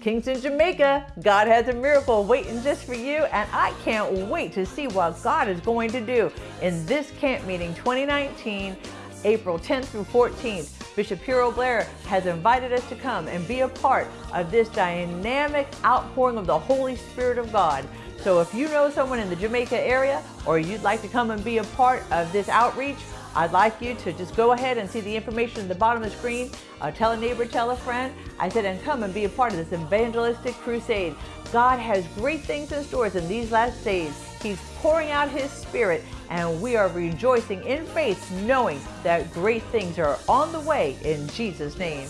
Kingston, Jamaica, God has a miracle waiting just for you, and I can't wait to see what God is going to do in this camp meeting 2019, April 10th through 14th. Bishop Herro Blair has invited us to come and be a part of this dynamic outpouring of the Holy Spirit of God. So if you know someone in the Jamaica area or you'd like to come and be a part of this outreach, I'd like you to just go ahead and see the information at the bottom of the screen. Uh, tell a neighbor, tell a friend. I said, and come and be a part of this evangelistic crusade. God has great things in stores in these last days. He's pouring out His Spirit, and we are rejoicing in faith, knowing that great things are on the way in Jesus' name.